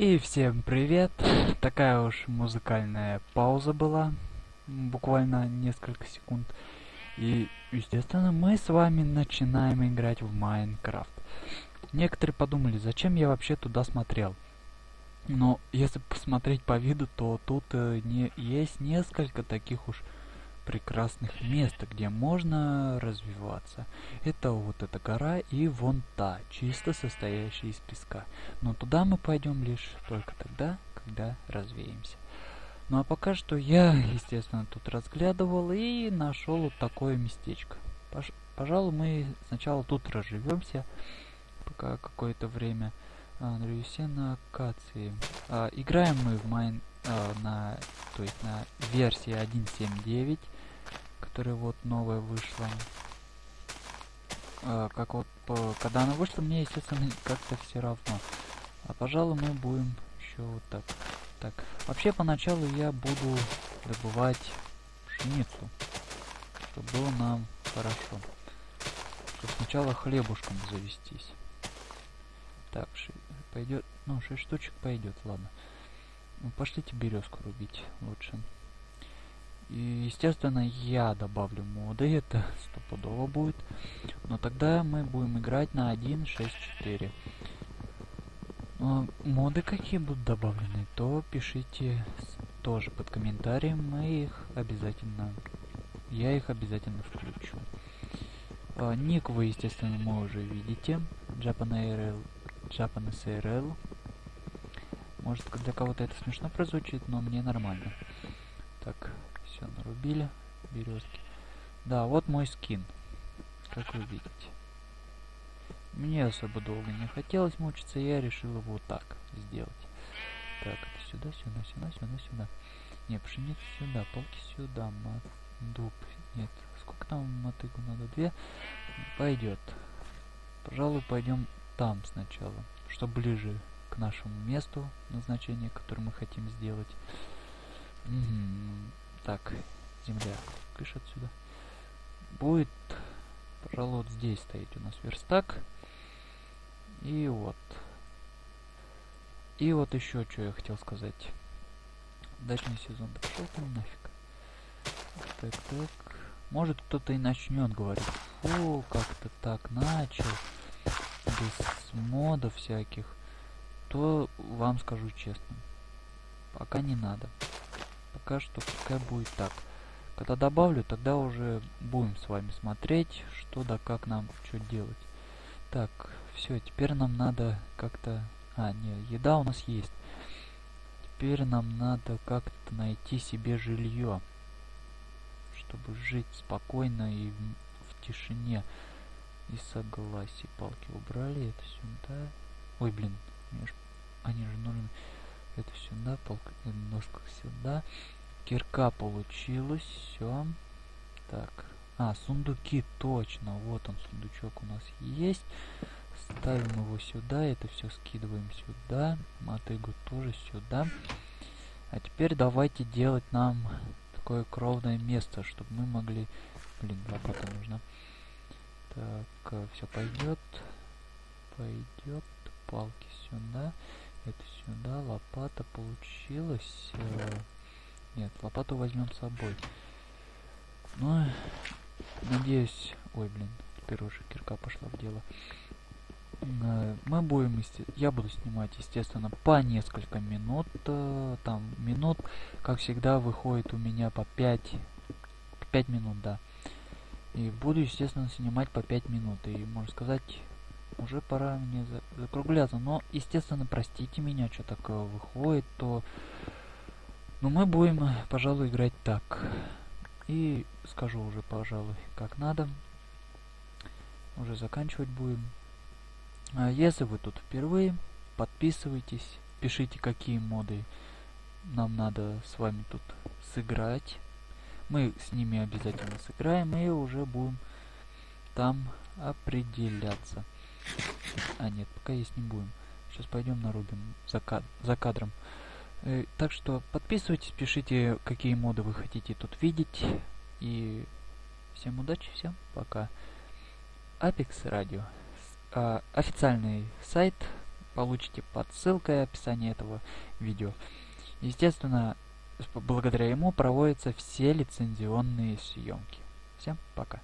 И всем привет! Такая уж музыкальная пауза была, буквально несколько секунд. И, естественно, мы с вами начинаем играть в Майнкрафт. Некоторые подумали, зачем я вообще туда смотрел. Но если посмотреть по виду, то тут э, не, есть несколько таких уж прекрасных мест, где можно развиваться. Это вот эта гора и вон та, чисто состоящая из песка. Но туда мы пойдем лишь только тогда, когда развеемся. Ну а пока что я, естественно, тут разглядывал и нашел вот такое местечко. Пож пожалуй, мы сначала тут разживемся, пока какое-то время. А, на акации. А, играем мы в майн а, на, то есть на версии 1.7.9 которая вот новая вышла. А, как вот, по, когда она вышла, мне, естественно, как-то все равно. А, пожалуй, мы будем еще вот так. Так, вообще, поначалу я буду добывать пшеницу, чтобы было нам хорошо. Чтобы сначала хлебушком завестись. Так, пойдет, ну, 6 штучек пойдет, ладно. Ну, пошлите березку рубить лучше. И, естественно, я добавлю моды, это стопудово будет. Но тогда мы будем играть на 1.6.4. Но моды какие будут добавлены, то пишите тоже под комментарием, мы их обязательно, я их обязательно включу. А, ник вы, естественно, мы уже видите, JapanARL, JapanSRL. Может для кого-то это смешно прозвучит, но мне нормально. Так, все, нарубили березки. Да, вот мой скин. Как вы видите. Мне особо долго не хотелось мучиться, я решил его вот так сделать. Так, это сюда, сюда, сюда, сюда, сюда. Не, пшеницу сюда, полки сюда, мат, дуб. Нет, сколько там мотыгу надо? Две? Пойдет. Пожалуй, пойдем там сначала, чтобы ближе к нашему месту назначения, которое мы хотим сделать. Угу. Так, земля. Кыш отсюда. Будет, пожалуй, вот здесь стоять у нас верстак. И вот. И вот еще что я хотел сказать. Дачный сезон. Да пошел ты нафиг. Так, так. Может кто-то и начнет говорить. Фу, как-то так начал. Без модов всяких. То вам скажу честно. Пока не надо пока что пускай будет так. Когда добавлю, тогда уже будем с вами смотреть, что да как нам что делать. Так, все, теперь нам надо как-то... А, нет, еда у нас есть. Теперь нам надо как-то найти себе жилье. Чтобы жить спокойно и в, в тишине. И согласие. Палки убрали, это сюда. Ой, блин, они же нужны это сюда, полка, немножко сюда. Кирка получилось, все. Так, а, сундуки, точно, вот он, сундучок у нас есть. Ставим его сюда, это все скидываем сюда. Мотыгу тоже сюда. А теперь давайте делать нам такое кровное место, чтобы мы могли... Блин, лопата нужна. Так, э, все пойдет. Пойдет. Палки сюда. Это сюда, лопата получилась. Э, нет, лопату возьмем с собой. Ну, надеюсь... Ой, блин, теперь уже кирка пошла в дело. Э, мы будем, я буду снимать, естественно, по несколько минут. Там минут, как всегда, выходит у меня по 5, 5 минут, да. И буду, естественно, снимать по 5 минут. И, можно сказать, уже пора мне закругляться. Но, естественно, простите меня, что такое выходит, то... Но мы будем, пожалуй, играть так. И скажу уже, пожалуй, как надо. Уже заканчивать будем. А если вы тут впервые, подписывайтесь, пишите, какие моды нам надо с вами тут сыграть. Мы с ними обязательно сыграем и уже будем там определяться. А, нет, пока есть не будем. Сейчас пойдем нарубим за, кад за кадром. Э, так что подписывайтесь, пишите, какие моды вы хотите тут видеть. И всем удачи, всем пока. Apex Radio. Э, официальный сайт получите под ссылкой описания этого видео. Естественно, благодаря ему проводятся все лицензионные съемки. Всем пока.